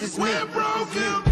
It's. We're broken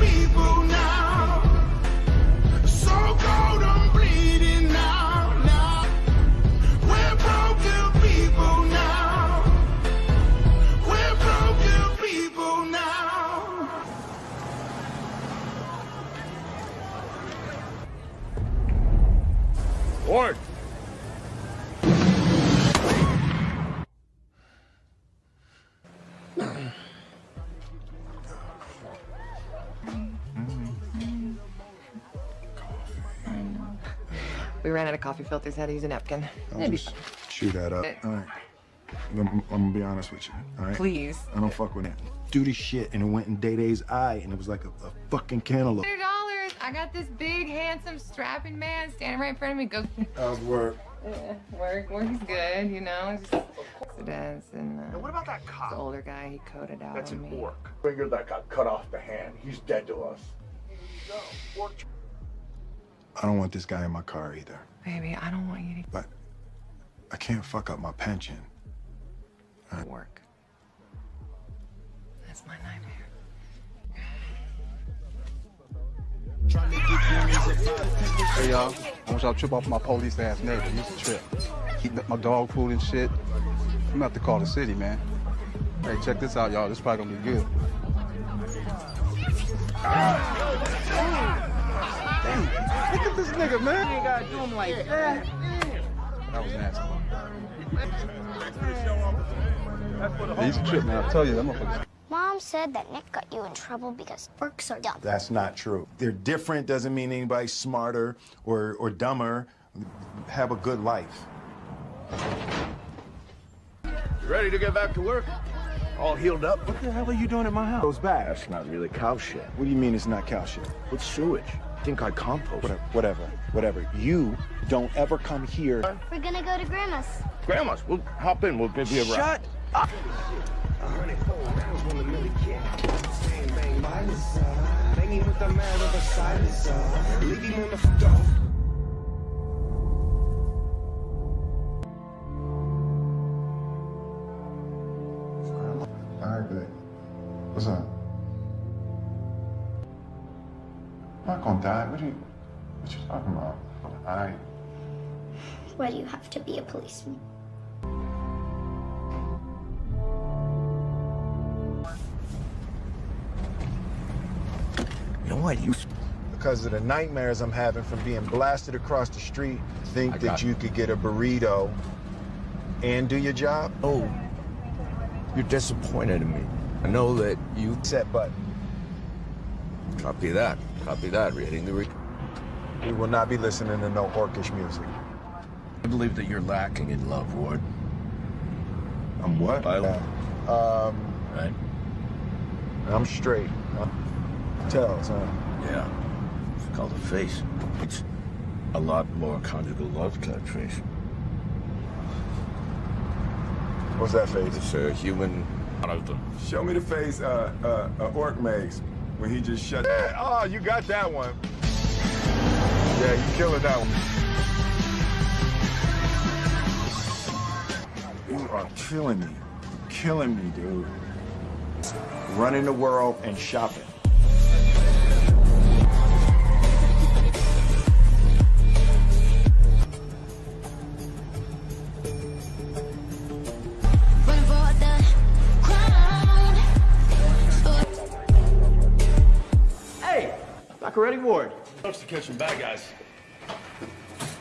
ran out of coffee filters. Had to use a napkin. I'll Maybe. just chew that up. All right. I'm, I'm gonna be honest with you. All right. Please. I don't fuck with it. Do this shit, and it went in Day Day's eye, and it was like a, a fucking cantaloupe. Hundred dollars. I got this big, handsome, strapping man standing right in front of me. Go. How's work? Yeah, work, Work's good. You know, just it is. And uh, What about that cop? the older guy, he coded out That's on an me. orc. Finger that got cut off the hand. He's dead to us. I don't want this guy in my car either, Baby, I don't want you to... but I can't fuck up my pension. to work. That's my nightmare. Hey y'all, I want y'all to trip off my police ass neighbor. He's a trip. Keep my dog food and shit. I'm gonna have to call the city, man. Hey, check this out, y'all. This probably gonna be good. Damn, look at this nigga, man. You ain't gotta do him like that. That was nasty. He's a trip, man. I tell you, that motherfucker. Mom said that Nick got you in trouble because orcs are dumb. That's not true. They're different doesn't mean anybody's smarter or, or dumber. Have a good life. You ready to get back to work? All healed up? What the hell are you doing at my house? Goes back. That's not really cow shit. What do you mean it's not cow shit? It's sewage. Think I compost. Whatever, whatever, whatever. You don't ever come here. We're gonna go to Grandma's. Grandma's. We'll hop in. We'll give you a ride. Shut up! All to be a policeman? You know what? You Because of the nightmares I'm having from being blasted across the street, think I that got you could get a burrito and do your job? Oh, you're disappointed in me. I know that you Set button. copy that. Copy that. Reading the. Re- We will not be listening to no orcish music. I believe that you're lacking in love, Ward. I'm what? I- Um, Right? I'm straight. Uh, Tells, huh? Yeah. It's called a face. It's a lot more conjugal love that face. What's that face? It's a human. Out of the. Show me the face uh, uh, uh, Orc makes when he just shut. Oh, you got that one. Yeah, you killing that one. You are killing me. Killing me, dude. Running the world and shopping. Run for the crown. Hey, Dr. Reddy Ward. Helps to catch some bad guys.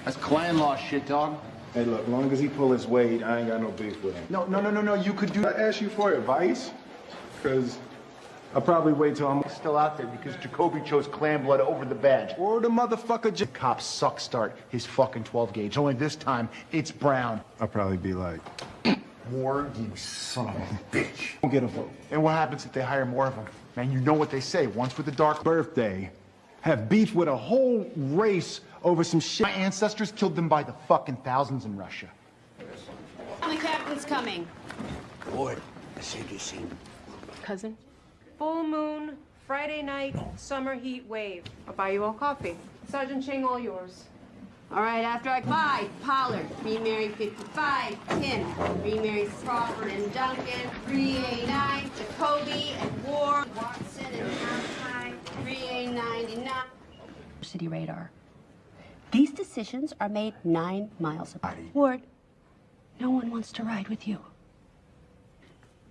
That's clan law shit, dog. Hey, look, as long as he pull his weight, I ain't got no beef with him. No, no, no, no, no. You could do. I ask you for advice, because I'll probably wait till I'm. Still out there because Jacoby chose clan blood over the badge. Or the motherfucker. J- Cops suck start his fucking 12 gauge. Only this time, it's brown. I'll probably be like, Ward, you son of a bitch. Don't get a vote. And what happens if they hire more of them? Man, you know what they say. Once with the dark birthday, have beef with a whole race over some shit. My ancestors killed them by the fucking thousands in Russia. The captain's coming. Ward, I saved your seat. Cousin? Full moon, Friday night, summer heat wave. I'll buy you all coffee. Sergeant Ching, all yours. All right, after I five, Pollard, three Mary 55, Kim, three Mary Crawford and Duncan, 389, Jacoby and Ward, Watson and city radar. These decisions are made nine miles apart. Ward, no one wants to ride with you.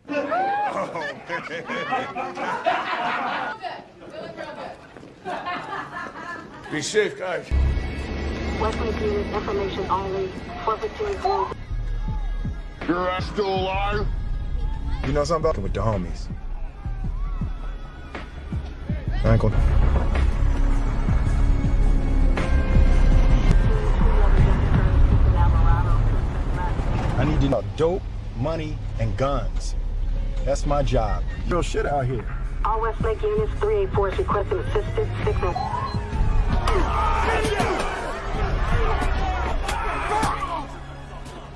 Be safe, guys. Westlake unit information only. Forfeiture group. Your ass still alive? You know something about with the homies. I ain't. I need to know dope, money, and guns. That's my job. Real shit out here. All Westlake units 384 is requesting assistance. Signal.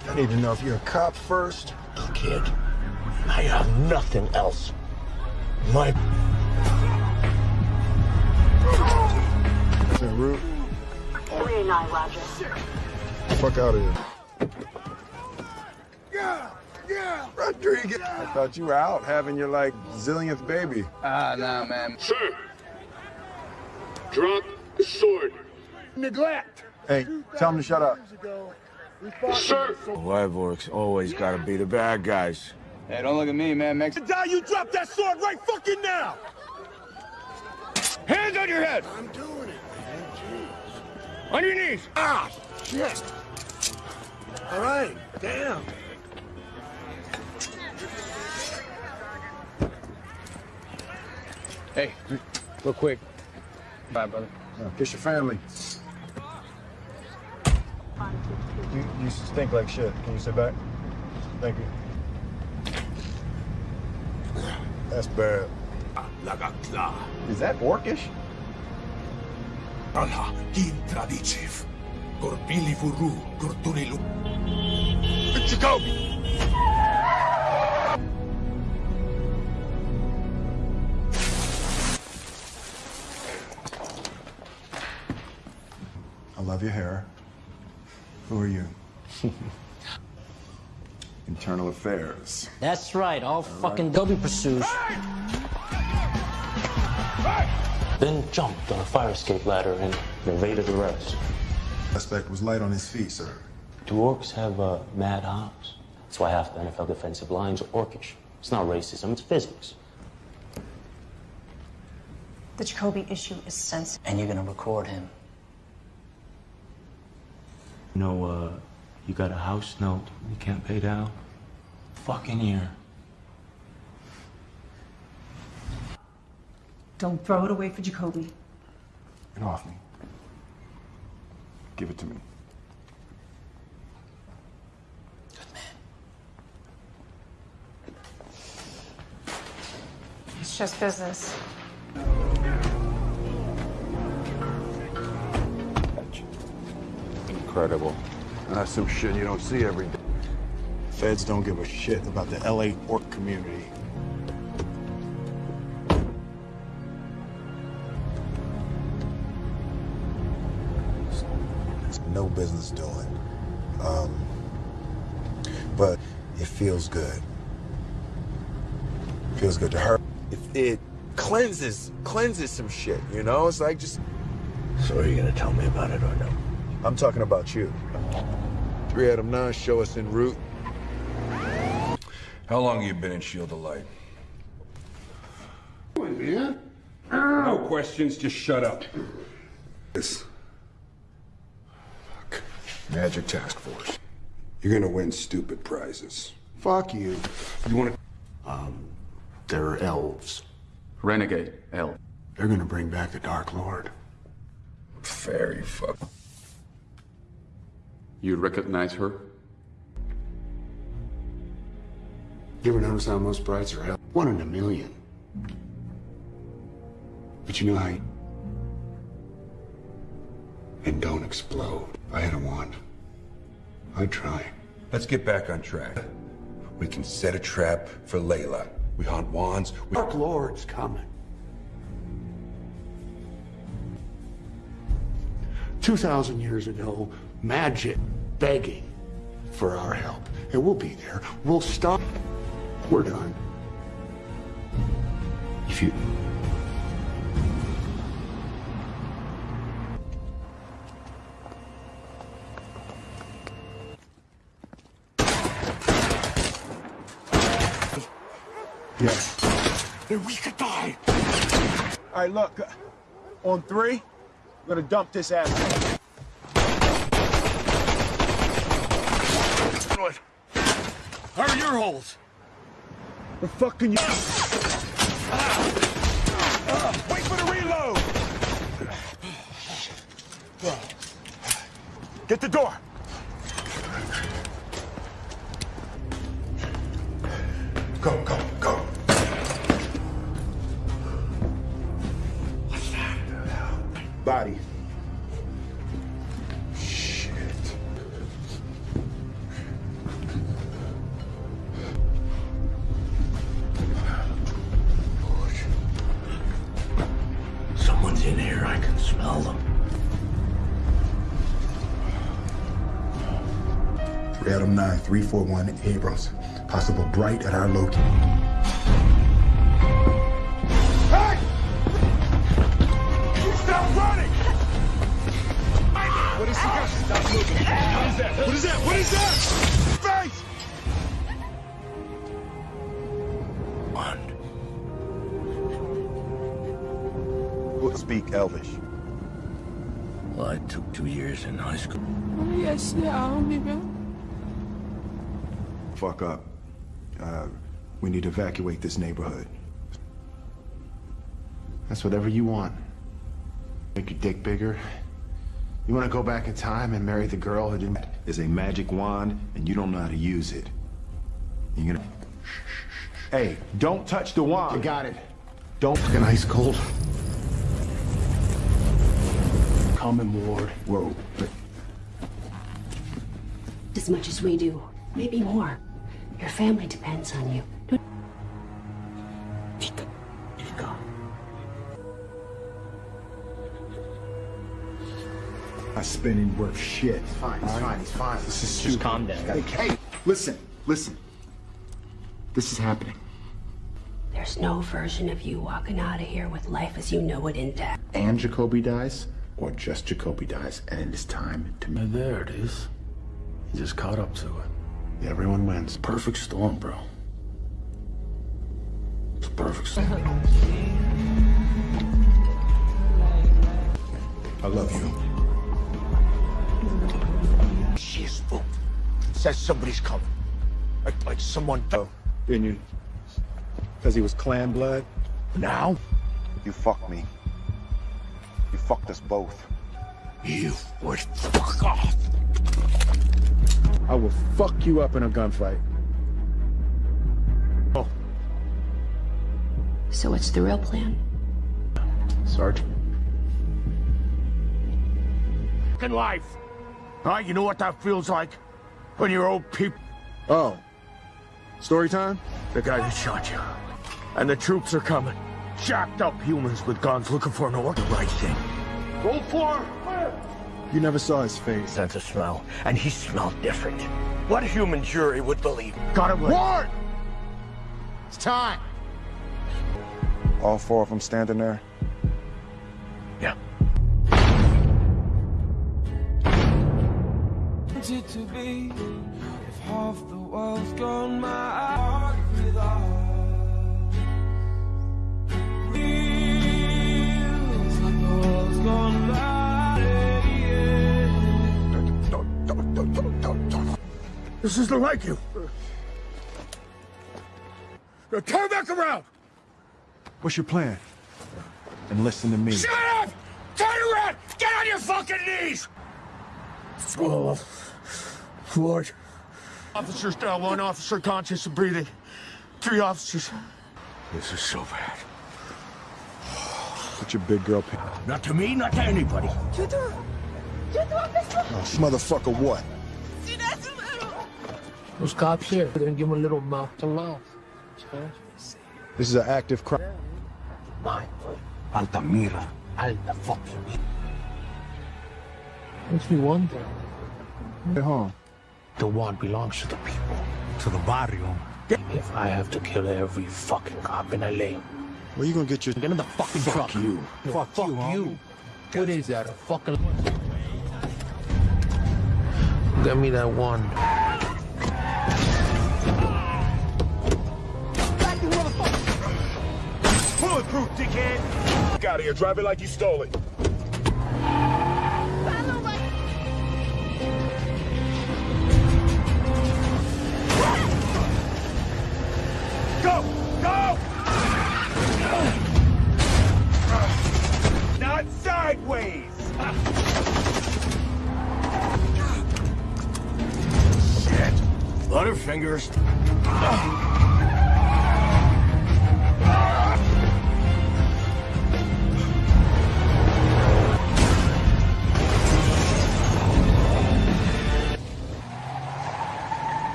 I need to know if you're a cop first. Kid, I have nothing else. My 389, Roger. Fuck out of here. Yeah, yeah, Rodriguez. I thought you were out having your like zillionth baby. Ah, nah, man. Sir. Drop the sword. Neglect. Hey, tell him to shut up. Sir. Wyvorks always gotta be the bad guys. Hey, don't look at me, man. Mex- Die, you drop that sword right fucking now! Hands on your head! I'm doing it. man. On your knees! Ah, shit. All right, damn. hey, real quick. Bye, brother. Kiss your family. You, you stink like shit. Can you sit back? Thank you. That's bad. Lagatla. Is that orcish? Allah, din tradiciv. Gorbili furu, gorturilu. Jacoby! I love your hair. Who are you? Internal Affairs. That's right, all fucking Dobie pursues. Then jumped on a fire escape ladder and evaded arrest. Suspect was light on his feet, sir. Do orcs have uh, mad hops? That's why half the NFL defensive lines are orcish. It's not racism, it's physics. The Jacoby issue is sensitive. And you're gonna record him. You know, uh, you got a house note you can't pay down? Fucking year. Don't throw it away for Jacoby. Get off me. Give it to me. Good man. It's just business. Incredible. That's some shit you don't see every day. Feds don't give a shit about the LA orc community. No business doing. Um, but it feels good. Feels good to her. If it cleanses, cleanses some shit, you know? It's like just. So are you gonna tell me about it or no? I'm talking about you. Three out of nine show us en route. How long have you been in Shield of Light? man? No questions, just shut up. This. Fuck. Magic Task Force. You're gonna win stupid prizes. Fuck you. You want to... Um, they're elves. Renegade, L. They're gonna bring back the Dark Lord. Fairy fuck. You recognize her? You ever notice how most brides are hell? One in a million. But you know how you... And don't explode. If I had a wand, I'd try. Let's get back on track. We can set a trap for Layla. We hunt wands. We... Dark Lord's coming. 2,000 years ago, magic begging for our help. And we'll be there. We'll stop. We're done. All right, look. On three, we're gonna dump this ass. Good. How are your holes? The fuck can you? Ah, wait for the reload. Get the door. Go, go, go. Body. Shit. Someone's in here. I can smell them. Three Adam 9, 341 Abrams. Possible bright at our location. Stop moving. What is that? What is that? What is that? Face! We'll speak Elvish. Well, I took two years in high school. Oh, Yes, yeah, Fuck up. Uh, we need to evacuate this neighborhood. That's whatever you want. Make your dick bigger. You want to go back in time and marry the girl who didn't. Is a magic wand, and you don't know how to use it. You're gonna. Hey, don't touch the wand. You got it. Don't. Fucking ice cold. Common ward. Whoa. As much as we do, maybe more. Your family depends on you. My spinning worth shit. He's fine, he's fine, he's fine. This is Just stupid. calm down. Hey, hey, listen, listen. This is happening. There's no version of you walking out of here with life as you know it intact. And Jacoby dies, or just Jacoby dies, and it is time to. And there it is. He just caught up to it. Everyone wins. Perfect storm, bro. It's a perfect storm. I love you. She is full. Says somebody's coming. Like, like someone. Oh, didn't you? Because he was clan blood? Now? You fucked me. You fucked us both. You would fuck off. I will fuck you up in a gunfight. Oh, So what's the real plan? Sergeant. Fucking life. Huh? You know what that feels like? When you're old people. Oh. Story time? The guy that shot you. And the troops are coming. Jacked up humans with guns looking for an order. The right thing. Go for it. You never saw his face. Sense of smell, and he smelled different. What human jury would believe? Got it. Ward! It's time. All four of them standing there? Wanted to be if half the world's gone my heart without feels like the world's gone by This isn't like you. Now turn back around. What's your plan? And listen to me. Shut up! Turn around! Get on your fucking knees! Oh, Lord. Officers down, one officer conscious and breathing. Three officers. This is so bad. Put your big girl. P- Not to me, not to anybody. oh, motherfucker, what? Those cops here, they're gonna give him a little mouth to mouth. This is an active crime. Mine. Altamira. Alta fucking. Makes me wonder. Hey, home. The one belongs to the people. To the barrio. If I have to kill every fucking cop in LA, Where you gonna get your? get in the fucking truck. Fuck you. Fuck, fuck you. What is that? A fucking. Get me that one. bulletproof, dickhead! Get out of here. Drive it like you stole it. Go! Go! Not sideways! Shit! Butterfingers.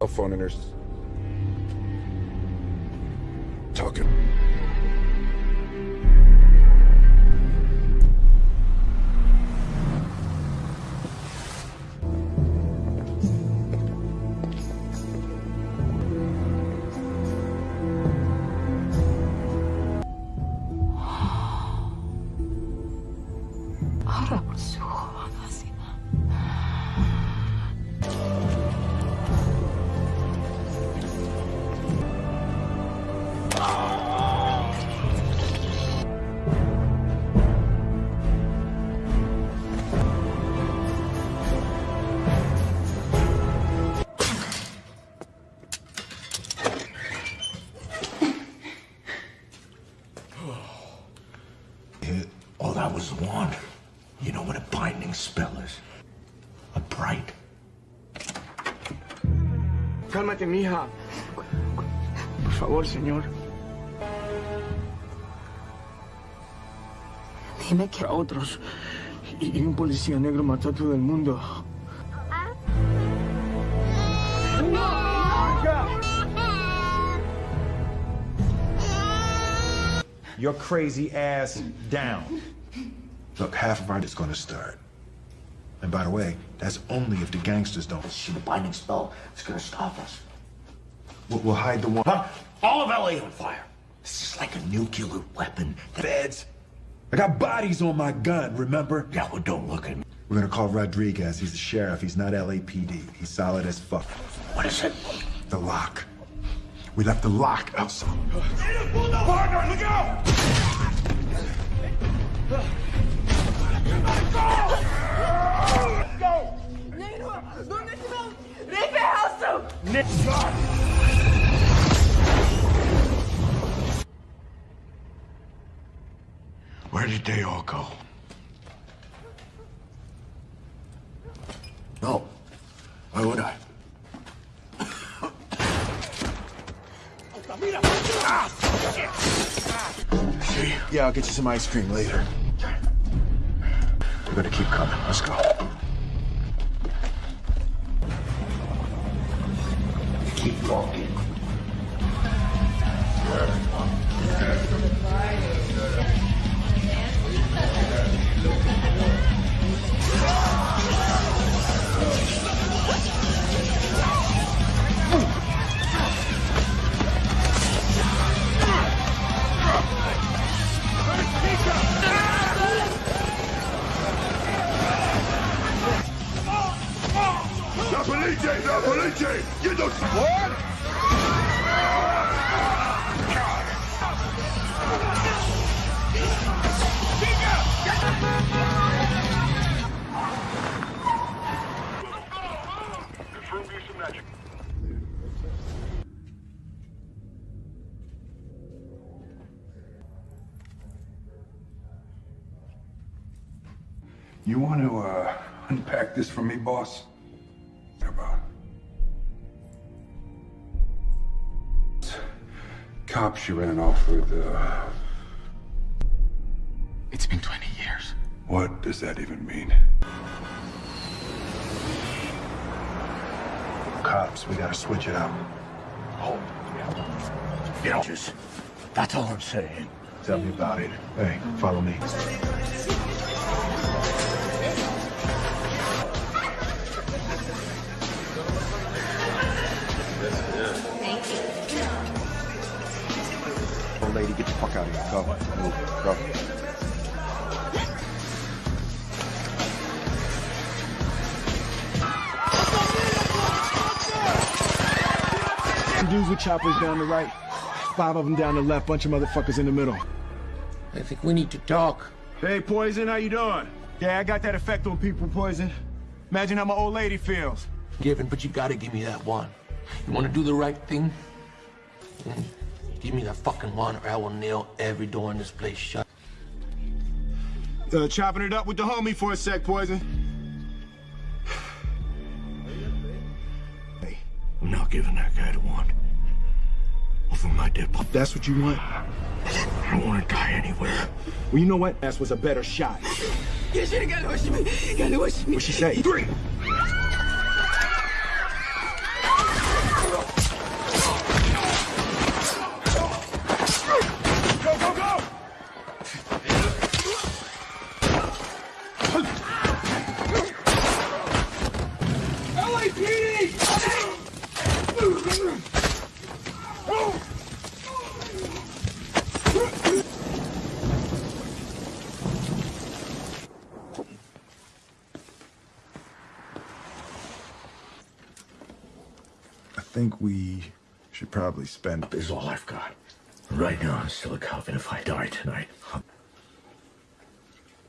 Cell phone nurse. Cálmate, mija. Por favor, señor. Dime que A otros. Y, y un policía negro mató a todo el mundo. Your crazy ass down. Look, half of our is gonna start. And by the way, that's only if the gangsters don't. see The binding spell is gonna stop us. We'll, hide the one. Huh? All of LA on fire. This is like a nuclear weapon. Feds. I got bodies on my gun, remember? Yeah, well, don't look at me. We're gonna call Rodriguez. He's the sheriff. He's not LAPD. He's solid as fuck. What is it? The lock. We left the lock outside. Partner, look out! Go! Where did they all go? No. Why would I? See? Yeah, I'll get you some ice cream later. We're gonna keep coming. Let's go. This for me, boss? What about? Cops you ran off with, uh... It's been 20 years. What does that even mean? Cops, we gotta switch it up. Oh. You know, just, that's all I'm saying. Tell me about it. Hey, follow me. fuck out of here. Go. Move. Go. Dudes with choppers down the right, five of them down the left, bunch of motherfuckers in the middle. I think we need to talk. Hey, Poison, how you doing? Yeah, I got that effect on people, Poison. Imagine how my old lady feels. Given, but you gotta give me that one. You wanna do the right thing? Mm. Give me that fucking one, or I will nail every door in this place shut. Uh, chopping it up with the homie for a sec, Poison. Hey, I'm not giving that guy the one. Over my dead pop. That's what you want? I don't wanna die anywhere. Well, you know what? That was a better shot. Yeah, she didn't get it. What'd she say? Three. Go, go, go! I think we should probably spend. This is all I've got. Right now, I'm still a coven if I die tonight.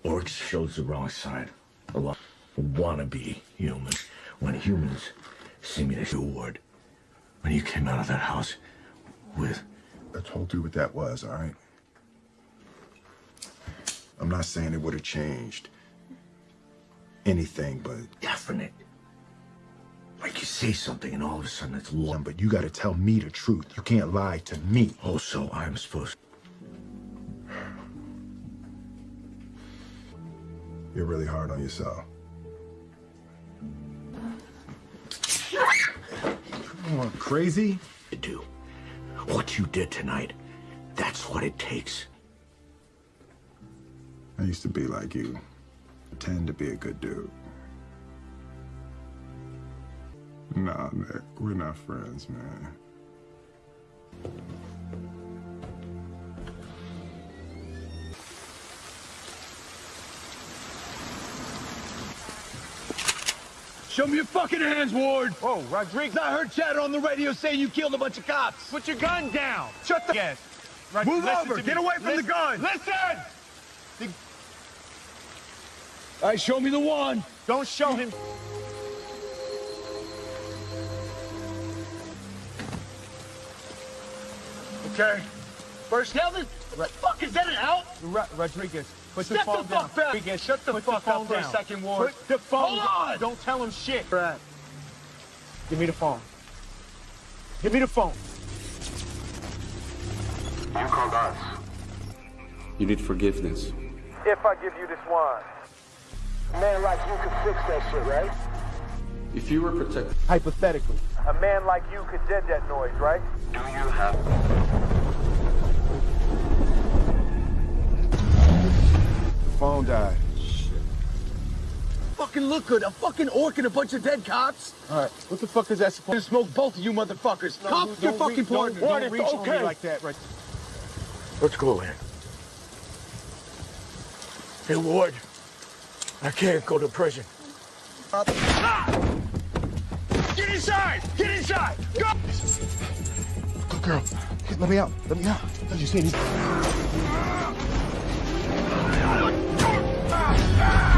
Orcs shows the wrong side. A lot wannabe humans. When humans see me, they feel word. When you came out of that house with... I told you what that was, all right? I'm not saying it would have changed anything, but... Definite. Like you say something and all of a sudden it's law. But you gotta tell me the truth. You can't lie to me. Also, I'm supposed You're really hard on yourself. Come on, crazy? to do. What you did tonight, that's what it takes. I used to be like you. Pretend to be a good dude. Nah, Nick, we're not friends, man. Show me your fucking hands, Ward. Oh, Rodriguez. I heard chatter on the radio saying you killed a bunch of cops. Put your gun down. Shut the. Yes. Move over. Get me. away from the gun. Listen! All right, show me the one. Don't show him. Okay. First, hell, the what the fuck is that an out? Ro- Rodriguez, put Step the phone the down. back. Rodriguez, shut the Put fuck the up phone for a second, Ward. Put the phone Hold on. Don't tell him shit. Brad. Give me the phone. Give me the phone. You called us. You need forgiveness. If I give you this wine, a man like you could fix that shit, right? If you were protected, Hypothetically. A man like you could dead that noise, right? Do you have? The Phone died. Shit. Fucking look good. A fucking orc and a bunch of dead cops. All right. What the fuck is that supposed to smoke both of you motherfuckers. No, Cop don't your re- fucking don't- partner. don't Ward, reach it's on me okay. like that, right? Let's go in. Hey, Ward. I can't go to prison. Ah! Get inside! Get inside! Go! Good girl. Let me out. Let me out. Don't you see me? Ah! Ah! Ah!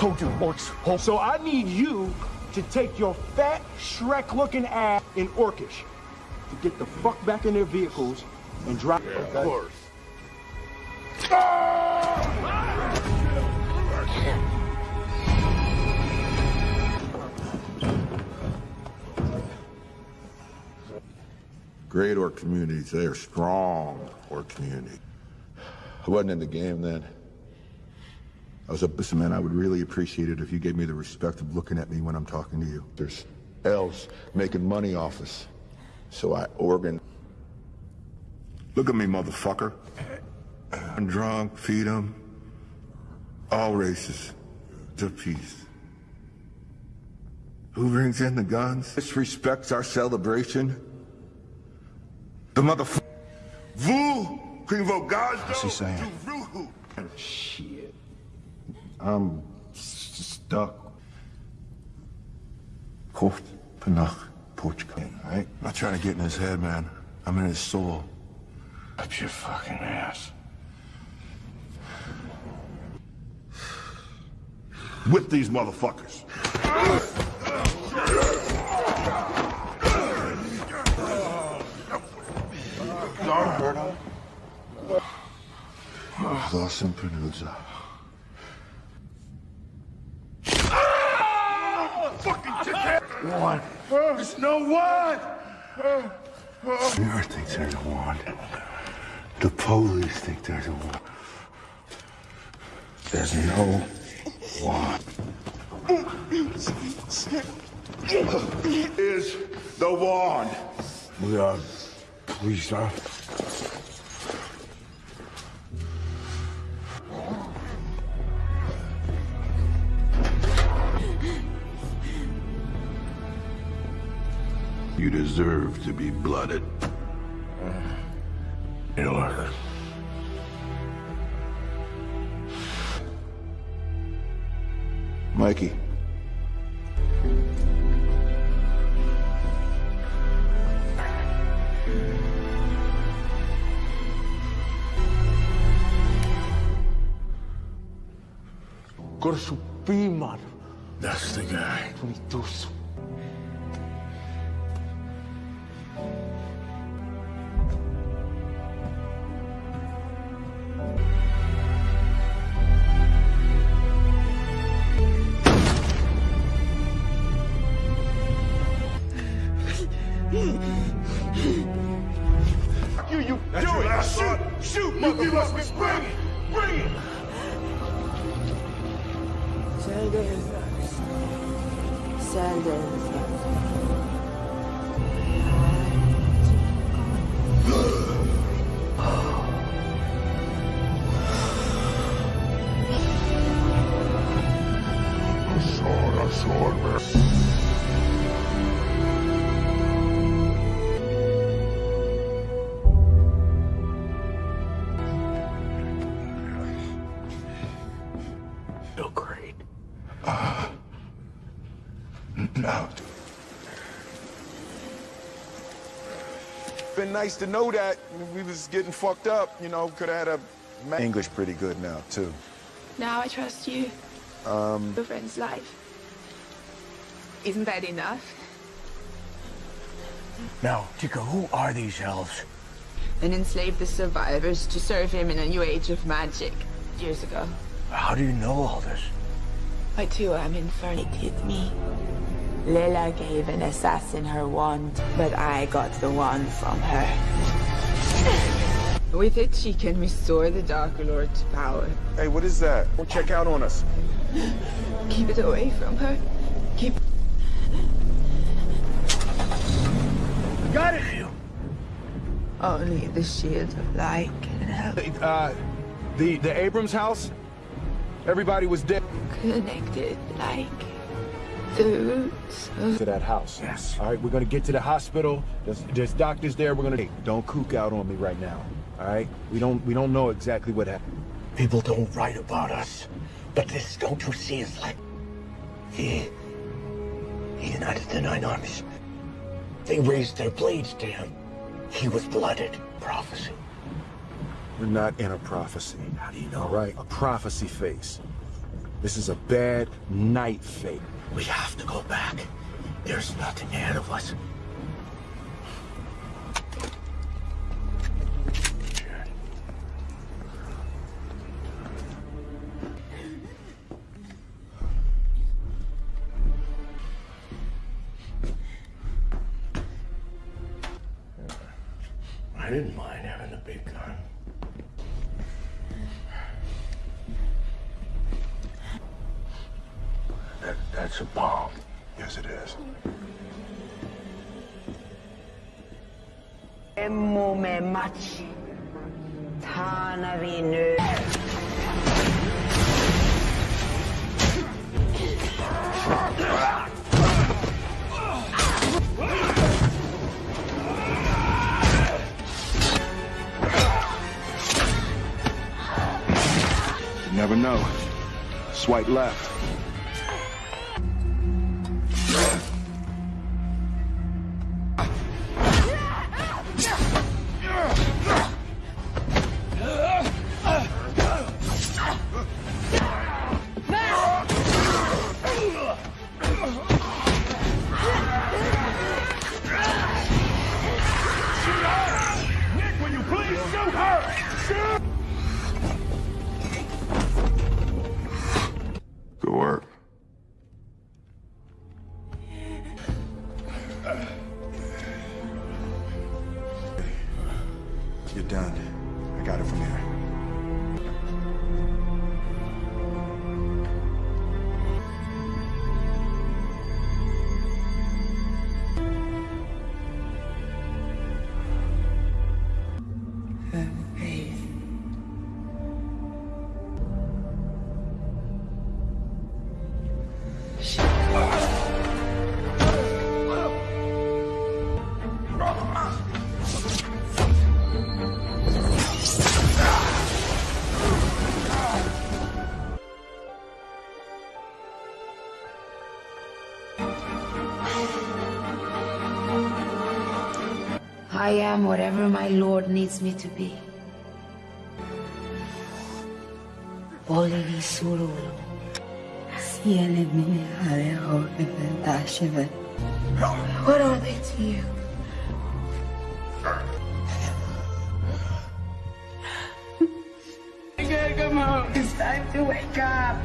Told you, orcs. So I need you to take your fat Shrek-looking ass in Orcish to get the fuck back in their vehicles and drive. Of course. great orc communities. They are strong orc community. I wasn't in the game then. I was a man, I would really appreciate it if you gave me the respect of looking at me when I'm talking to you. There's elves making money off us. So I organ. Look at me, motherfucker. I'm drunk, feed them. All races. To peace. Who brings in the guns? Disrespects our celebration? The motherfucker. Vous, Queen Vogazdo. What's he saying? Oh, shit. I'm stuck. Port Panach, Portugal. Right? I'm not trying to get in his head, man. I'm in his soul. Up your fucking ass. Whip these motherfuckers. Lawson Penuzza. One. There's no one. The earth thinks there's a wand. The police think there's a wand. There's no wand. Is the wand. We are police officers. You deserve to be blooded. It'll work. Mikey. Gorsu Beeman. That's the guy. 22 nice to know that we was getting fucked up. You know, could have had a ma- English pretty good now too. Now I trust you. Um, Your friend's life. Isn't that enough? Now, Chico, who are these elves? And enslaved the survivors to serve him in a new age of magic years ago. How do you know all this? I too am infernated me. Lela gave an assassin her wand, but I got the wand from her. With it, she can restore the Dark Lord to power. Hey, what is that? Go check out on us. Keep it away from her. Keep. Got it! Only the shield of light can help. Uh, the, the Abrams house? Everybody was dead. Connected like the roots of. To that house. Yes. All right, we're gonna get to the hospital. There's, there's doctors there. We're gonna. Hey, don't kook out on me right now. All right? We don't we don't know exactly what happened. People don't write about us. But this, don't you see, is like... He... He united the Nine Armies. They raised their blades to him. He was blooded. Prophecy. We're not in a prophecy. How do you know? All right, a prophecy face. This is a bad night fate. We have to go back. There's nothing ahead of us. I am whatever my lord needs me to be. What are they to you? Come on, it's time to wake up.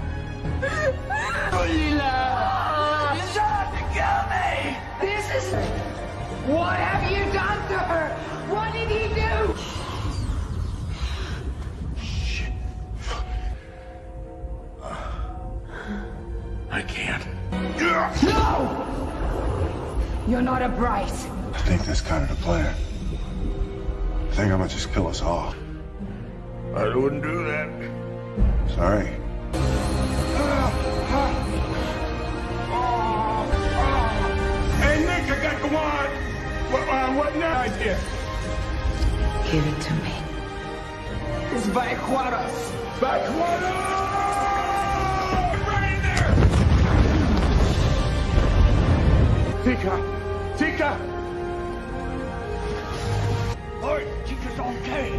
Leilah, you to kill me. This is. What have you done to her? What did he do? I can't. No! You're not a bright. I think that's kind of the plan. I think I'm gonna just kill us all. I wouldn't do that. Sorry. What, uh, what now? Idea. Give it to me. It's Vaquaras. Vaquaras! Right there! Tikka! Tikka! Lord, Tikka's okay.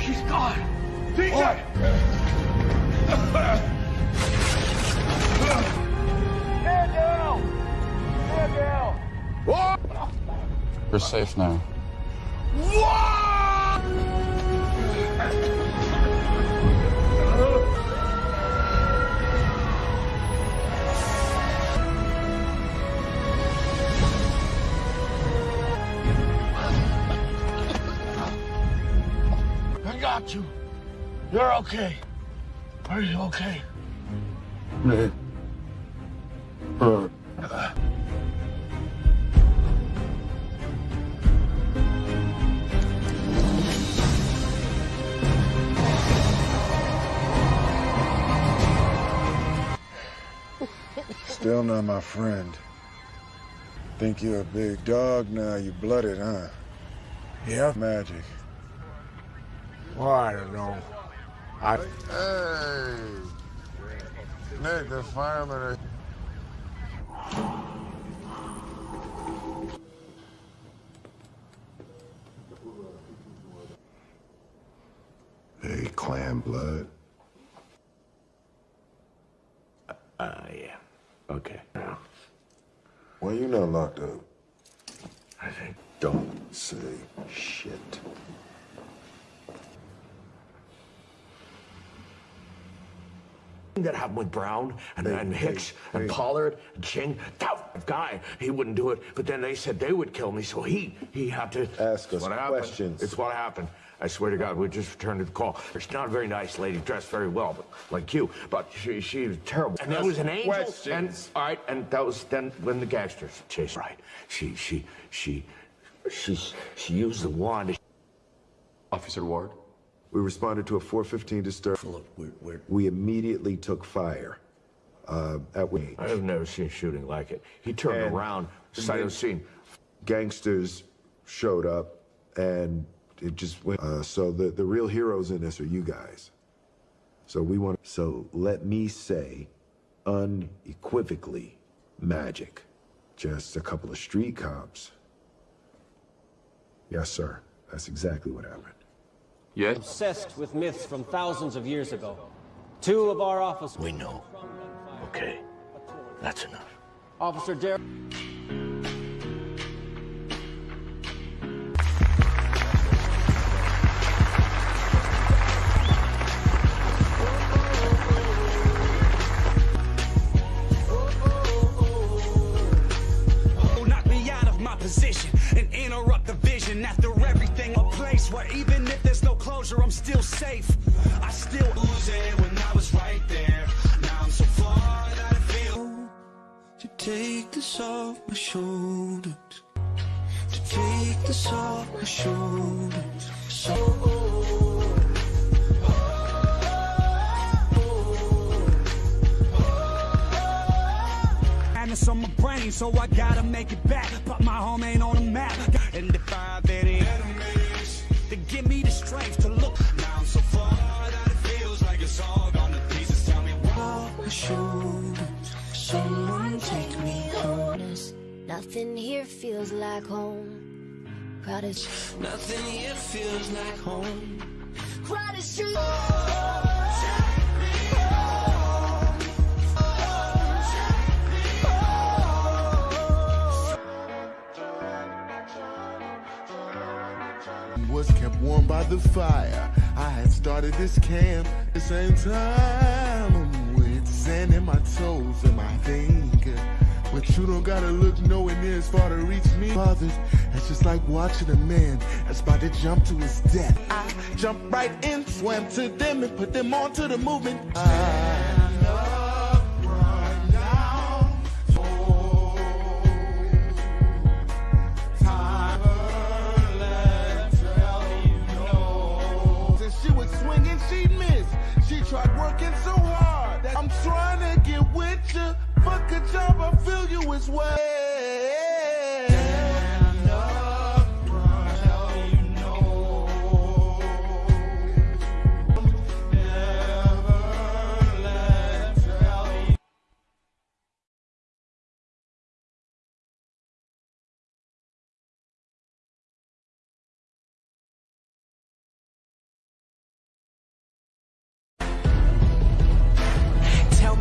She's gone. Tikka! Stand down! Stand down! You're safe now. I got you. You're okay. Are you okay? Still not my friend. Think you're a big dog now, you blooded, huh? Yeah. Magic. Well, I don't know. I. Hey! Nick, the firemen are... Hey, clan blood. Uh, yeah. Okay. Why you not locked up? I think. Don't say shit. that happened with Brown and, Hey, and hey, Hicks and hey. Pollard and Ching. That, guy. He wouldn't do it, but then they said they would kill me, so he he had to ask us what happened. questions. It's what happened. I swear to God, we just returned the call. She's not a very nice lady, dressed very well, but like you. But she she was terrible. And there was an angel. Questions. And all right, and that was then when the gangsters chased. Right. She she she she she used the wand. Officer Ward? We responded to a 415 disturbance. Look, we're, we're We immediately took fire. Uh, at we. I have never seen shooting like it. He turned And around, sight of the scene. Gangsters showed up, and it just went. Uh, so the the real heroes in this are you guys. So we want. So let me say, unequivocally, magic. Just a couple of street cops. Yes, sir. That's exactly what happened. Yes? Obsessed with myths from thousands of years ago. Two of our officers. We know. Okay. That's enough. Officer Derek. Crowded, Nothing here feels like home. crowded street. was kept warm by the fire. I had started this camp at the same time I'm with sand in my toes and my finger. But you don't gotta look nowhere near as far to reach me. Fathers, it's just like watching a man that's about to jump to his death. I jumped right in, swam to them, and put them onto the movement. I And she missed. She tried working so hard I'm trying to get with you. Fuck a job, I feel you as well.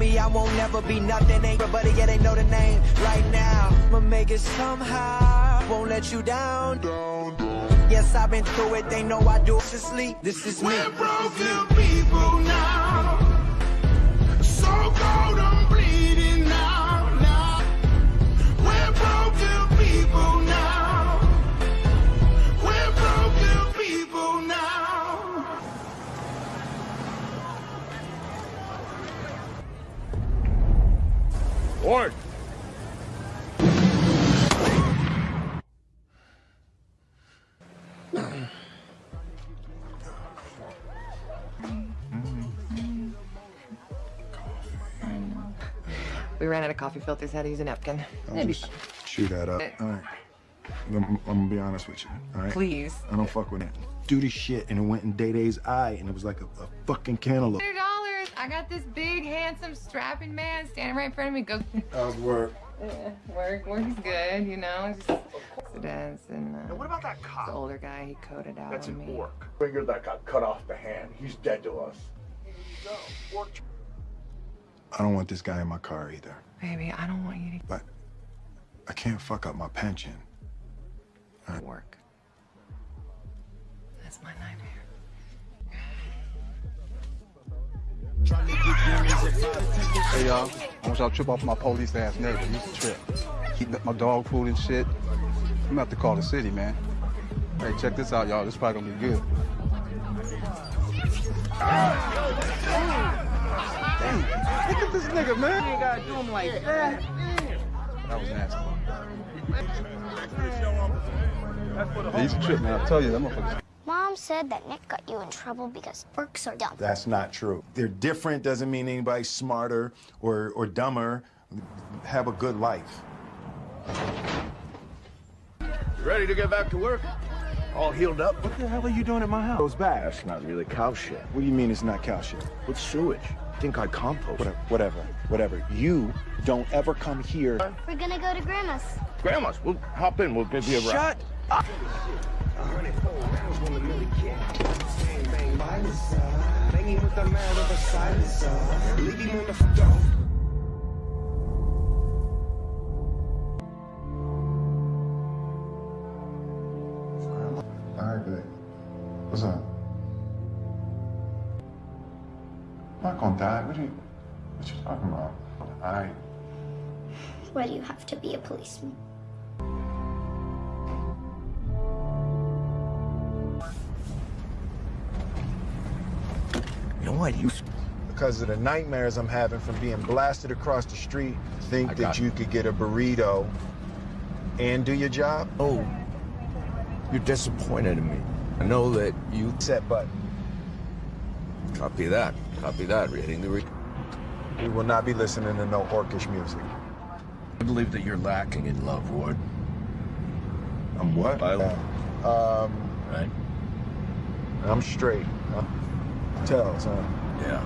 Me I won't never be nothing, ain't nobody yet they know the name right now. I'ma make it somehow, won't let you down. down, down. Yes, I've been through it, they know I do to sleep. This is me. We're broken people now. So cold, I'm bleeding now. now. We're broken people now. Ward! We ran out of coffee filters, had to use a napkin. I'll It'd just fine. chew that up. Eh. All right. I'm, I'm gonna be honest with you. All right. Please. I don't fuck with it. Do this shit, and it went in Day Day's eye, and it was like a, a fucking cantaloupe. Hundred dollars. I got this big, handsome, strapping man standing right in front of me. Go. How's work? Yeah, work, work is good, you know. Just accidents and. Uh, what about that cop? The older guy, he coded out That's on an me. orc. Finger that got cut off the hand. He's dead to us. I don't want this guy in my car either. Baby, I don't want you to But I can't fuck up my pension. Work. That's my nightmare. Hey y'all, I want y'all to trip off my police ass neighbor. He's a trip. Keep my dog food and shit. I'm gonna have to call the city, man. Hey, check this out, y'all. This probably gonna be good. Damn, look at this nigga, man. You gotta do him like that. That was nasty. Yeah, he's a trip, man. I tell you, that motherfucker. Mom said that Nick got you in trouble because orcs are dumb. That's not true. They're different doesn't mean anybody's smarter or, or dumber. Have a good life. You ready to get back to work? All healed up? What the hell are you doing at my house? Goes back. That's not really cow shit. What do you mean it's not cow shit? It's sewage. Think I compost. Whatever, whatever, whatever. You don't ever come here. We're gonna go to Grandma's. Grandma's. We'll hop in. We'll give you a ride. Shut up. All I'm not gonna die. What are you, what you talking about? All right. Why do you have to be a policeman? You know what? You. Because of the nightmares I'm having from being blasted across the street, think I that got you could get a burrito and do your job? Oh, you're disappointed in me. I know that you. Set button. Copy that. Copy that. Reading the. Re- We will not be listening to no orcish music. I believe that you're lacking in love, Ward. I'm what? I- Um, Right? I'm straight. Huh? Tells, huh? Yeah.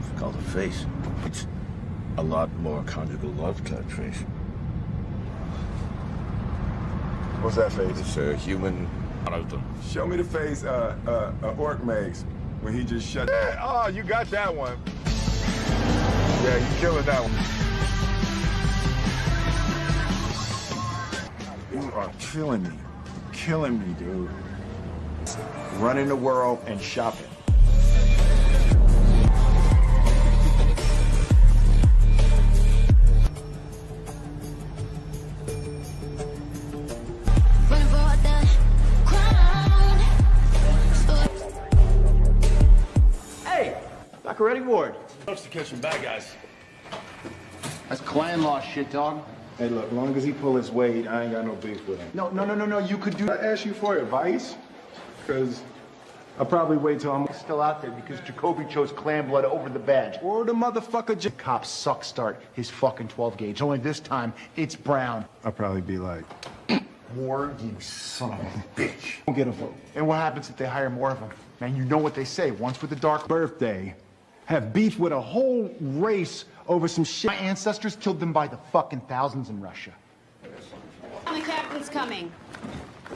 It's called a face. It's a lot more conjugal love type face. What's that face? It's a human. Show me the face uh, uh, uh, Orc makes when he just shut. Oh, you got that one. Yeah, you killing that one. You are killing me. Killing me, dude. Running the world and shopping. Dr. Eddie Ward. Loves to catch some bad guys. That's clan law shit, dog. Hey, look, long as he pull his weight, I ain't got no beef with him. No, no, no, no, no. You could do. I ask you for advice, because I'll probably wait till I'm Still out there because Jakoby chose clan blood over the badge. or the motherfucker. J- Cop suck start his fucking 12 gauge. Only this time, it's brown. I'll probably be like, Ward, you son of a bitch. don't get a vote. And what happens if they hire more of them? Man, you know what they say. Once with the dark Birthday, have beef with a whole race over some shit. My ancestors killed them by the fucking thousands in Russia. The captain's coming.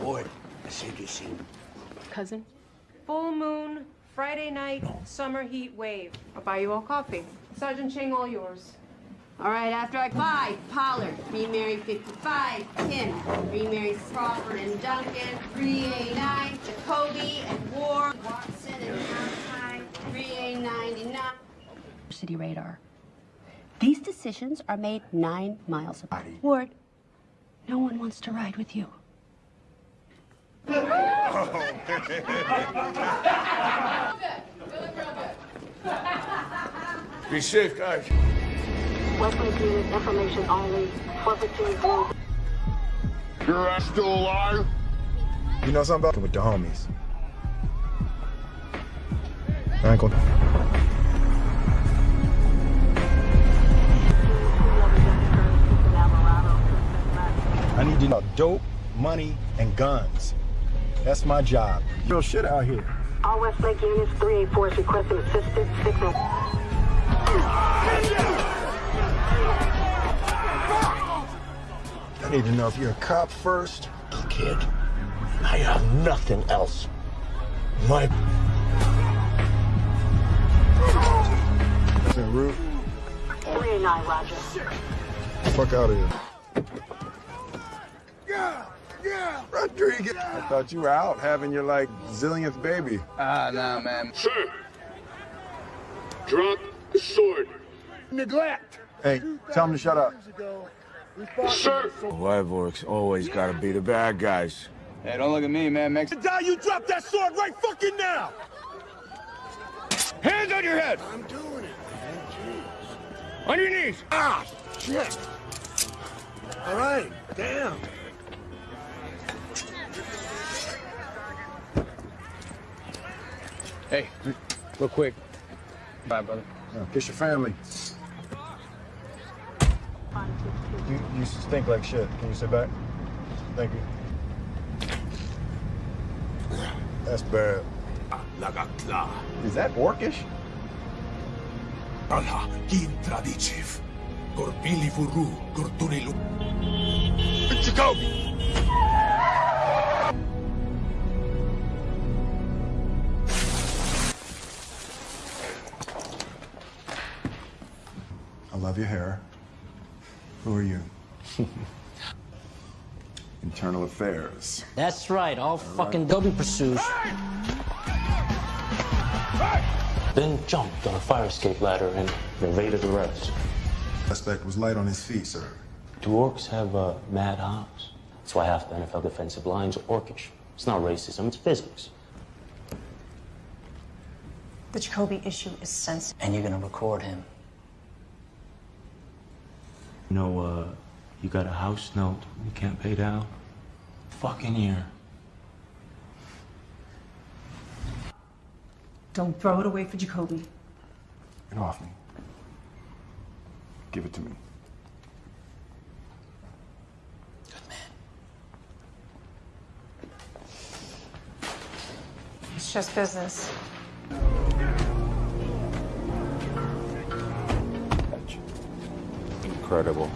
Ward, I said you see. Cousin? Full moon, Friday night, summer heat wave. I'll buy you all coffee. Sergeant Ching, all yours. All right, after I five, Pollard, Mary 55, Kim, Mary Crawford and Duncan, 3A9, Jakoby and Ward, Watson and Valentine, 3A99. City radar. These decisions are made nine miles apart. Ward, no one wants to ride with you. Be safe, guys. Westland unit information only. 415 Blue. Your ass still alive? You know something about with the homies. I ain't. I need to know dope, money, and guns. That's my job. Real shit out here. All Westlake units 384 is requesting assistance. Signal. I need to know if you're a cop first. Kid, I have nothing else. My. Listen, Root, 389, Roger. fuck out of here. Yeah, yeah, Rodriguez. I thought you were out having your like zillionth baby. Ah, nah, man. Sir. Drop the sword. Neglect. Hey, tell him to shut up. Sir. Wyvorks always gotta be the bad guys. Hey, don't look at me, man. Mex- Die, you drop that sword right fucking now! Hands on your head! I'm doing it. On your knees! Ah, shit. All right, damn. Hey, real quick. Bye, brother. Kiss your family. You, you stink like shit. Can you sit back? Thank you. That's bad. Is that orcish? Allah, kin tradiciv. Gorbili furu, gordunilu. Jakoby! I love your hair. Who are you? Internal affairs. That's right, all fucking Dobby pursues. Then jumped on a fire escape ladder and evaded arrest. Suspect was light on his feet, sir. Do orcs have uh, mad hops? That's why half the NFL defensive lines are orcish. It's not racism, it's physics. The Jakoby issue is sensitive. And you're gonna record him. You know, uh, you got a house note you can't pay down? Fucking year. Don't throw it away for Jakoby. Get off me. Give it to me. Good man. It's just business. Incredible.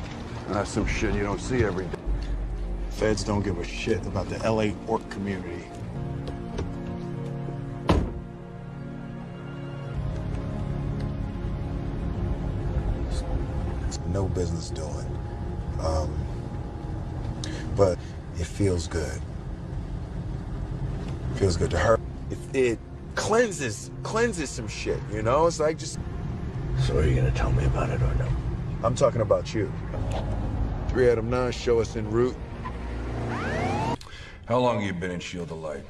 That's some shit you don't see every day. Feds don't give a shit about the LA orc community. No business doing. Um, but it feels good. feels good to her. It, it cleanses, cleanses some shit, you know? It's like just... So are you gonna tell me about it or no? I'm talking about you. Three Adam Nine, show us en route. How long have you been in Shield of Light?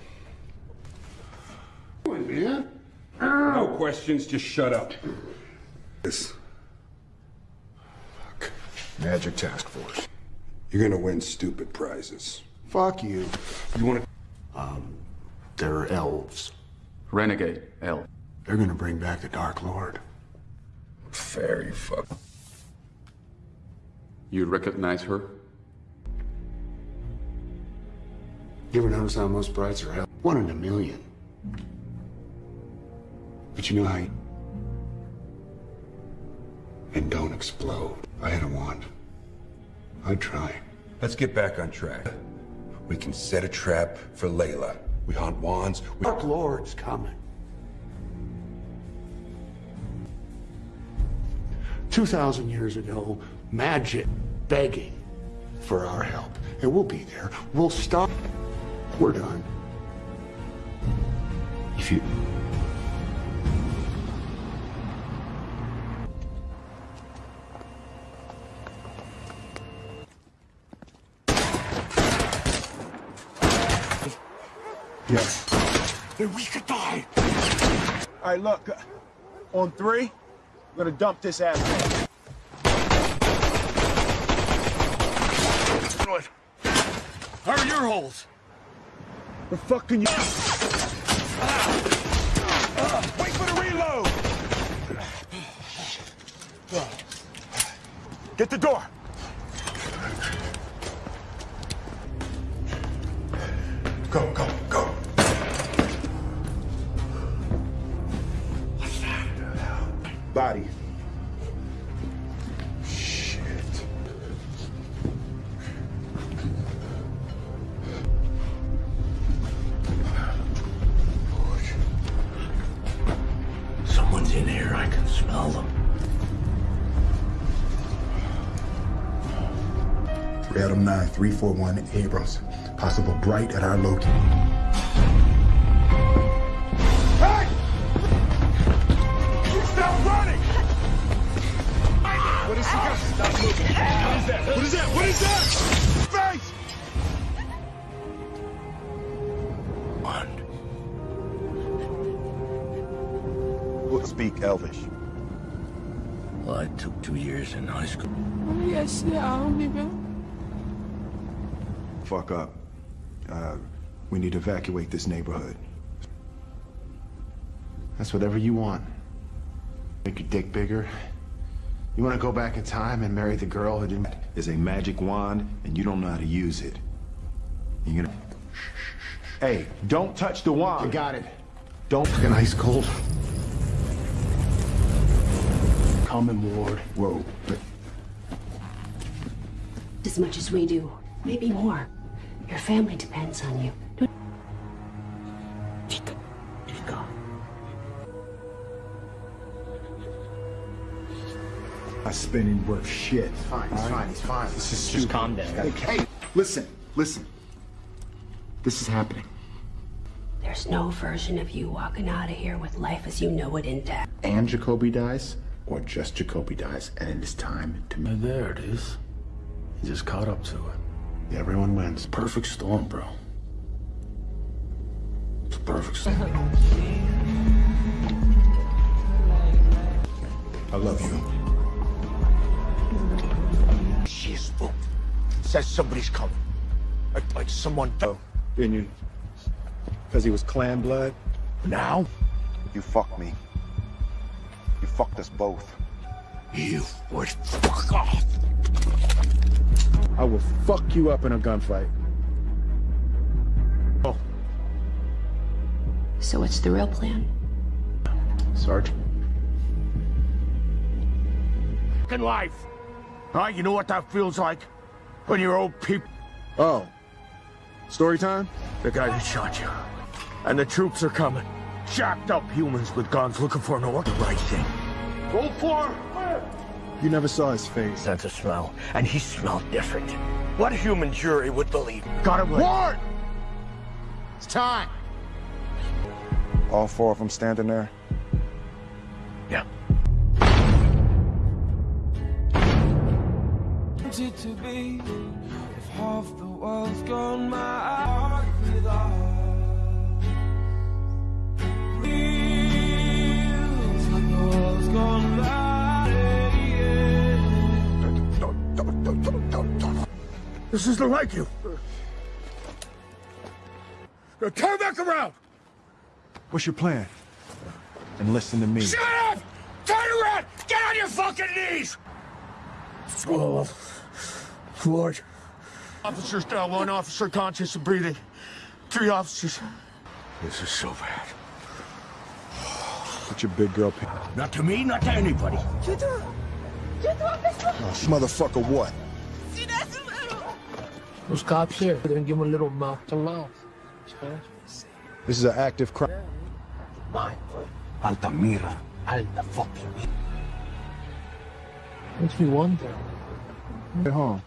man? No questions, just shut up. This. Magic Task Force. You're gonna win stupid prizes. Fuck you. You wanna... Um, there are elves. Renegade, L. They're gonna bring back the Dark Lord. Fairy fuck. You recognize her? You ever notice how most brides are elves? One in a million. But you know how you... And don't explode. I had a wand. I'd try. Let's get back on track. We can set a trap for Leilah. We hunt wands. We... Dark Lord's coming. 2,000 years ago, magic begging for our help. And we'll be there. We'll stop. We're done. If you. Yes. Then we could die. All right, look. uh, On three, we're gonna dump this ass. What? How are your holes? The fuck can you? Wait for the reload! Get the door. Go, go, Body. Shit. Someone's in here. I can smell them. Three Adam 9, 341 Abrams. Possible bright at our location. Stop running! What is? Stop moving. is that? What is that? What is that? Face! We'll speak Elvish. Well, I took two years in high school. Yes, yeah, Fuck up. Uh, we need to evacuate this neighborhood. That's whatever you want. Make your dick bigger. You want to go back in time and marry the girl who didn't... Is a magic wand, and you don't know how to use it. You're gonna... Hey, don't touch the wand. You got it. Don't... Fucking ice cold. Common ward. Whoa. As much as we do, maybe more. Your family depends on you. Not spending worth shit. He's fine, he's fine, he's fine. This is Just stupid. calm down. Hey, hey, listen, listen. This is happening. There's no version of you walking out of here with life as you know it intact. And Jakoby dies, or just Jakoby dies, and it is time to... And there it is. He just caught up to it. Everyone wins. Perfect storm, bro. It's a perfect storm. I love you. She is spoke. Says somebody's coming. Like, like someone. Oh. Didn't you? Because he was clan blood? Now? You fucked me. You fucked us both. You would fuck off. I will fuck you up in a gunfight. Oh, So what's the real plan? Sergeant. Fucking life. All right, you know what that feels like? When you're old people. Oh. Story time? The guy who shot you. And the troops are coming. Jacked up humans with guns looking for an order. Right thing. Go for it. You never saw his face. Sense of smell. And he smelled different. What human jury would believe? Got him Ward! It's time. All four of them standing there? Yeah. Wanted to be if half the world's gone my heart with us. Feels like the world's gone by. This isn't like you. Now turn back around. What's your plan? And listen to me. Shut up! Turn around! Get on your fucking knees! Oh, Lord. Officers down, one officer conscious and breathing. Three officers. This is so bad. Put your big girl pin. Not to me, not to anybody. Oh, motherfucker, what? Those cops here, they're gonna give him a little mouth to mouth. This is an active crime. Mine. Altamira. Alta fucking Makes me wonder. Get home.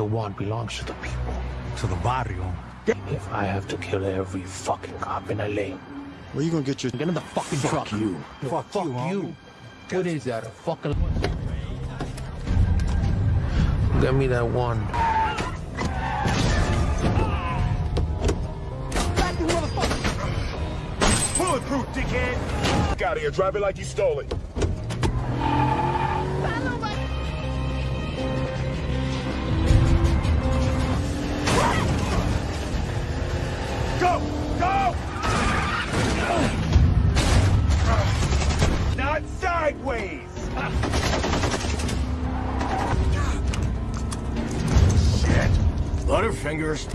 The one belongs to the people. To the barrio. If I have to kill every fucking cop in LA, Where you gonna get your... get in the fucking Fuck truck. you. Fuck, fuck you. What is that? A fucking. Get me that one. Bulletproof, dickhead! Get out of here, drive it like you stole it. Go! Go! Not sideways! Shit! Butterfingers.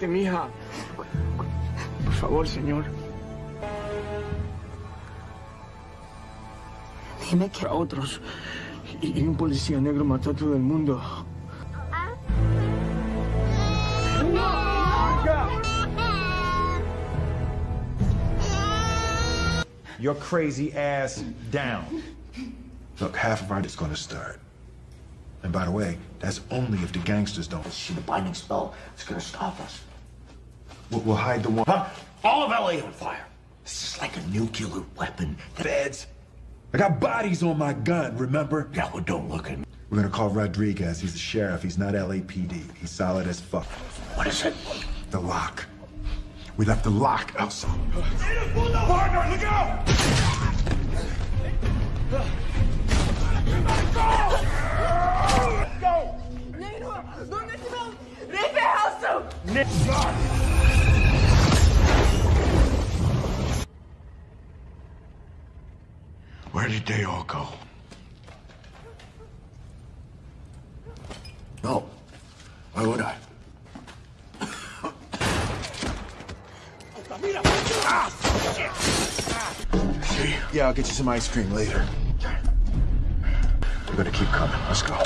Cálmate, mija. Por favor, señor. Dime que A otros. Y, y un policía negro mató a todo el mundo. Your crazy ass down. Look, half of our is gonna start. And by the way, that's only if the gangsters don't. See the binding spell. It's gonna stop us. We'll, hide the one. Huh? All of LA on fire. This is like a nuclear weapon. Beds. I got bodies on my gun, remember? Yeah, well, don't look at me. We're gonna call Rodriguez. He's the sheriff. He's not LAPD. He's solid as fuck. What is it? The lock. We left the lock outside. Partner, look out! Go! Where did they all go? No. Why would I? See? Yeah, I'll get you some ice cream later. We're gonna keep coming. Let's go.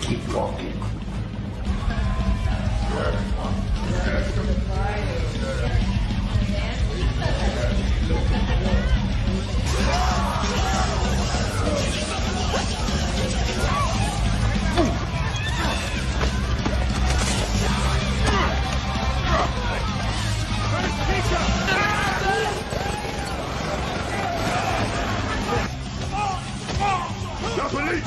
Keep walking.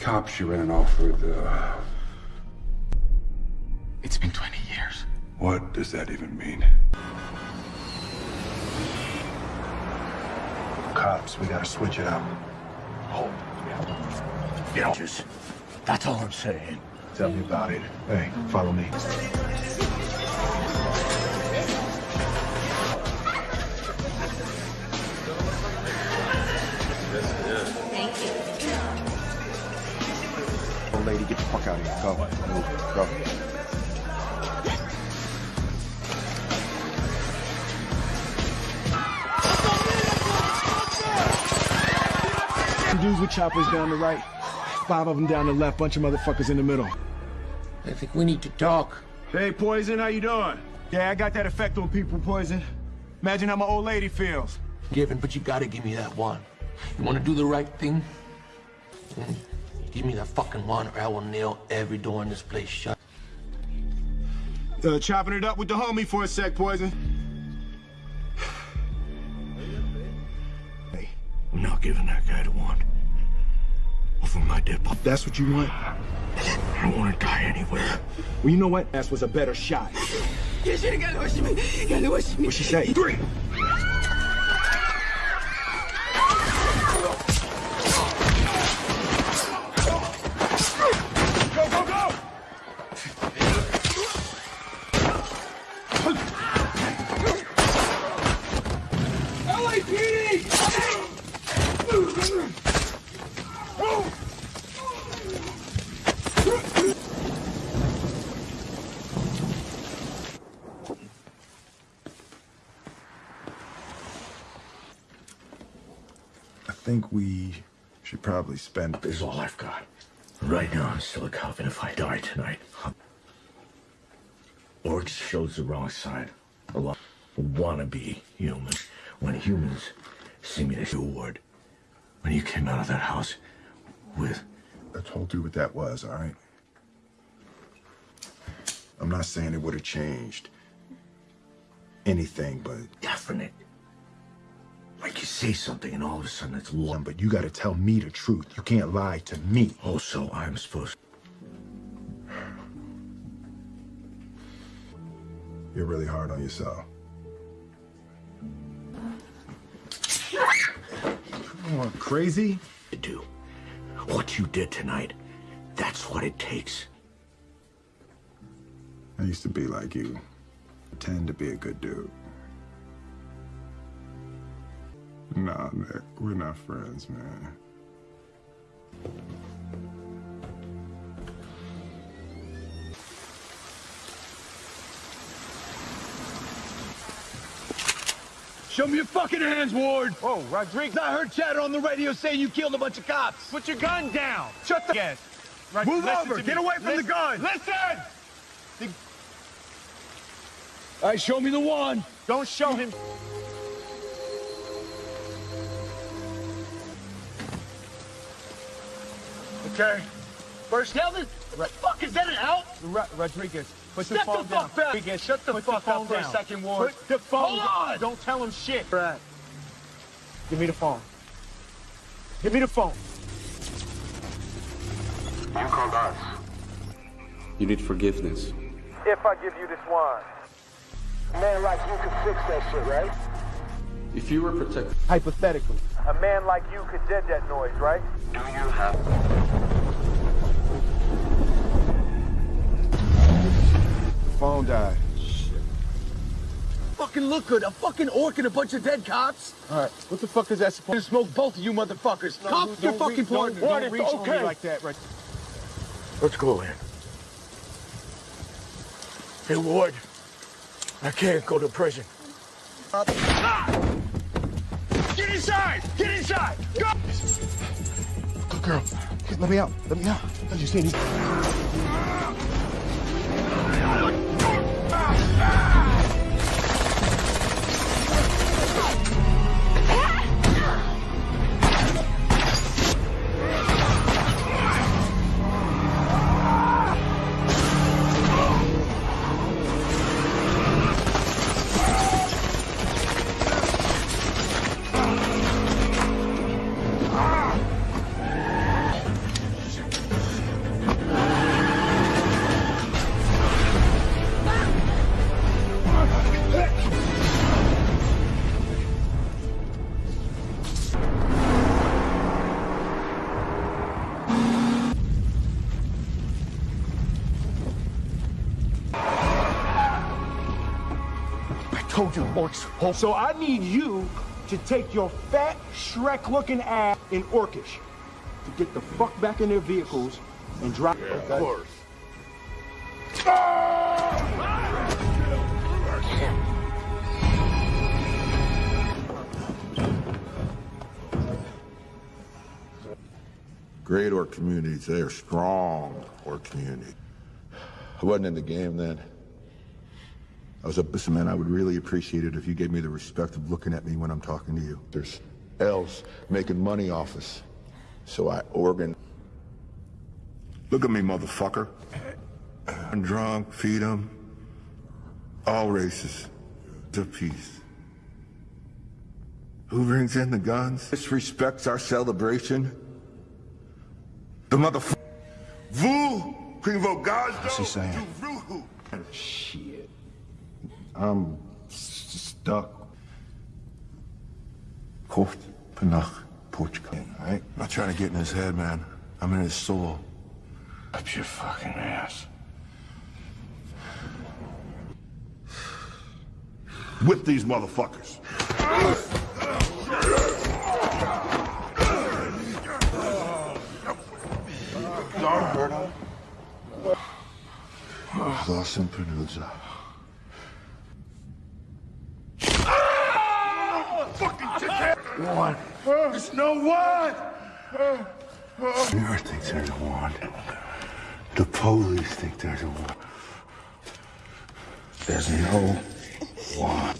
Cops you ran off with, uh... It's been 20 years. What does that even mean? Cops, we gotta switch it up. Oh, You know, just, that's all I'm saying. Tell me about it. Hey, follow me. Old lady, get the fuck out of here. Go. Move. Go. Two dudes with choppers down the right, five of them down the left, bunch of motherfuckers in the middle. I think we need to talk. Hey, Poison, how you doing? Yeah, I got that effect on people, Poison. Imagine how my old lady feels. Given, but you gotta give me that one. You wanna do the right thing? Hmm? Give me that fucking one, or I will nail every door in this place shut. Uh, chopping it up with the homie for a sec, Poison. Hey, I'm not giving that guy the one. Over my dead pop. That's what you want? I don't wanna die anywhere. Well, you know what? That was a better shot. What'd she say? Three. Go, go, go! LAPD! I think we should probably spend. This is all I've got. Right now, I'm still a cop, and if I die tonight, I'm... Shows the wrong side. A lot wanna be human. When humans see me as you word. When you came out of that house with I told you what that was, all right? I'm not saying it would have changed. anything but Definite. Like you say something and all of a sudden it's law. one. But you got to tell me the truth. You can't lie to me. Also, I'm supposed. You're really hard on yourself. You crazy? To do what you did tonight. That's what it takes. I used to be like you. Pretend to be a good dude. Nah, Nick, we're not friends, man. Show me your fucking hands, Ward. Oh, Rodriguez. I heard chatter on the radio saying you killed a bunch of cops. Put your gun down. Shut the. Yes. Move over. Get away from the gun. Listen. All right, show me the one. Don't show him. Okay. First, tell this. What the fuck is that an out? Rodriguez. Put the phone the down. fuck up. Rodriguez, shut the Put the fuck phone up for a second, Ward. Put the phone Hold down. on. Don't tell him shit. Brad. Give me the phone. Give me the phone. You called us. You need forgiveness. If I give you this wine, a man like you could fix that shit, right? If you were protected, Hypothetically. A man like you could dead that noise, right? do you have Phone died. Shit. Fucking look good. A fucking orc and a bunch of dead cops. All right. What the fuck is that supposed to smoke both of you motherfuckers? No, Cops, don't your re- fucking don't- point. don't Ward, it's reach on me like that, right? Let's go in. Hey, Ward. I can't go to prison. Ah! Get inside! Get inside! Go! Good girl. Let me out. Let me out. I need I you, orcs. So I need you to take your fat, Shrek-looking ass in Orcish to get the fuck back in their vehicles and drive. Yeah, of course. Great orc communities. They are strong orc community. I wasn't in the game then. I was a businessman. I would really appreciate it if you gave me the respect of looking at me when I'm talking to you. There's elves making money off us. So I organ. Look at me, motherfucker. I'm drunk, feed them. All races. To peace. Who brings in the guns? Disrespects our celebration? The motherfucker. Vous, Quinvo What's he saying? Shit. I'm s- stuck. Koft, Panach, Portugal. Right? I'm not trying to get in his head, man. I'm in his soul. Up your fucking ass. Whip these motherfuckers. Don't hurt him. Lost in Penusa. One. There's no one! The Earth thinks there's a wand. The police think there's a wand. There's no wand.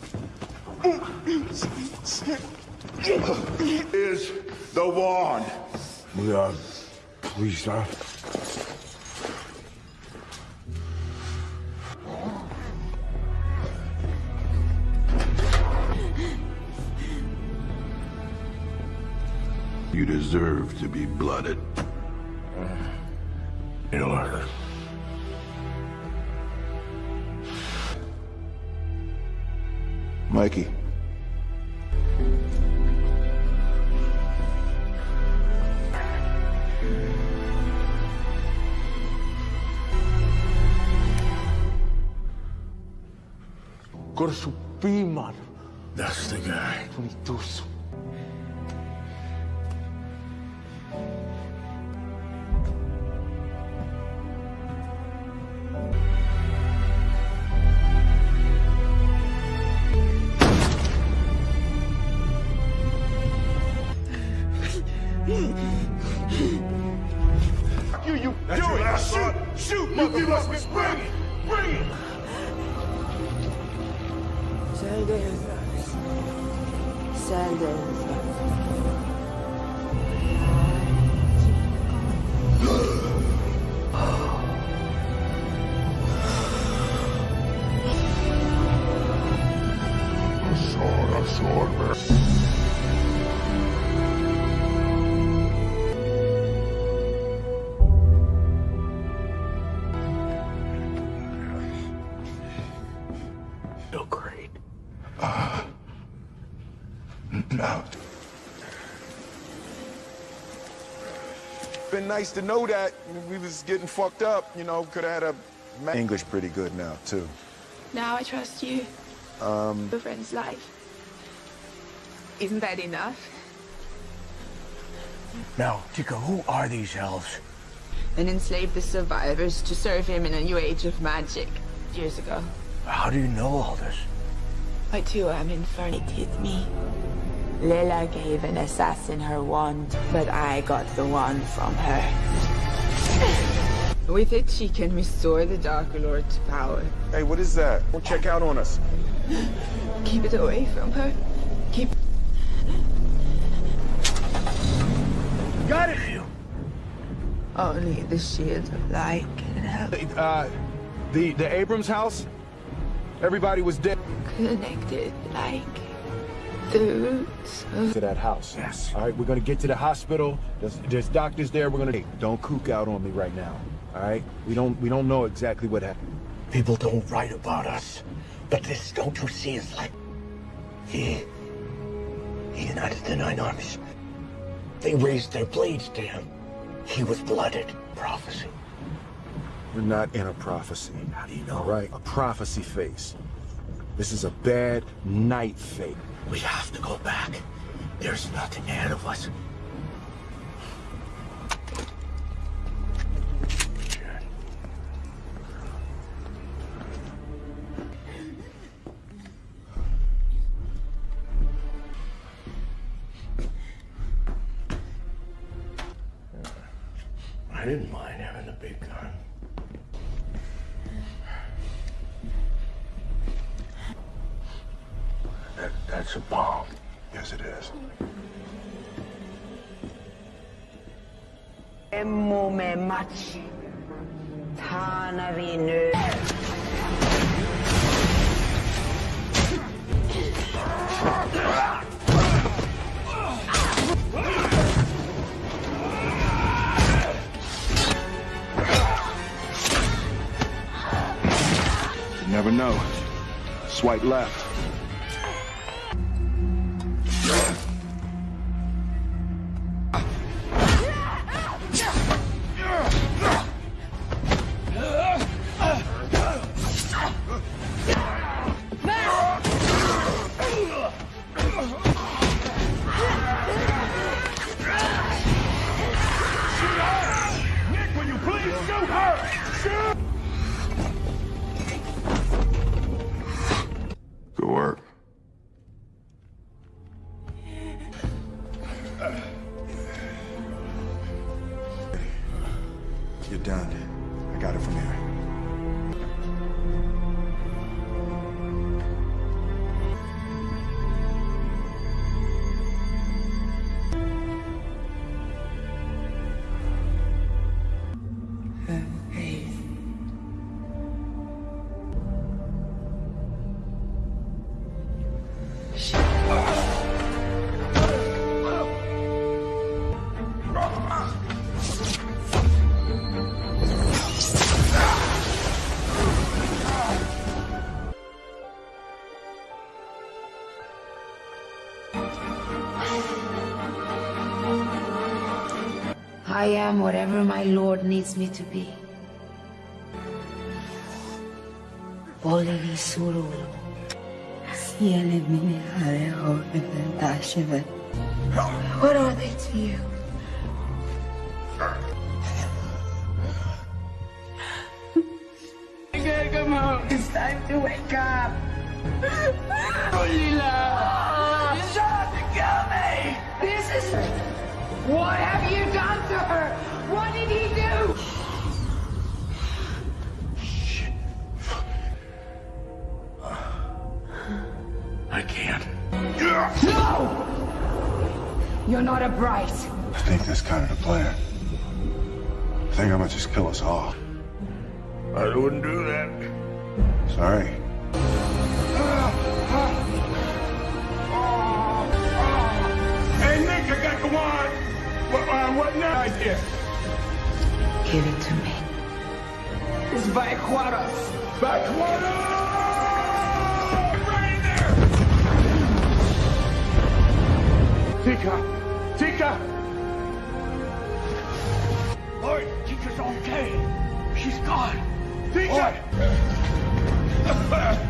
Is the wand. We are police officers. Deserve to be blooded. Uh, York. Mikey. Corso P, man. That's the guy. 22. Nice to know that we was getting fucked up, you know, could have had a English pretty good now, too. Now I trust you. Um, Your friend's life. Isn't that enough? Now, Tikka, who are these elves? And enslaved the survivors to serve him in a new age of magic years ago. How do you know all this? I too am infernated me. Leilah gave an assassin her wand, but I got the wand from her. With it, she can restore the Dark Lord to power. Hey, what is that? Don't check out on us. Keep it away from her. Keep. Got it! Only the shield of light can help. Uh, the, the Abrams house? Everybody was dead. Connected like the roots of. To that house. Yes. All right, we're gonna get to the hospital. There's, there's doctors there. We're gonna. Hey, don't kook out on me right now. All right? We don't we don't know exactly what happened. People don't write about us, but this, don't you see, is like he, he united the nine armies. They raised their blades to him. He was blooded. Prophecy. We're not in a prophecy. How do you know? All right, a prophecy face. This is a bad night fate. We have to go back. There's nothing ahead of us. Emmo me machi. Tana vi nu. You never know. Swipe left. Work. I am whatever my lord needs me to be. What are they to you? Come on, it's time to wake up. You're not a bright. I think that's kind of the plan. I think I'm gonna just kill us all. I wouldn't do that. Sorry. Hey, Nick, I got the wine. What, uh, what now? Idea. Give it to me. It's Vaquaras. Vaquaras! Right there! Tikka! Tikka! Lloyd, Tikka's okay. She's gone. Tikka!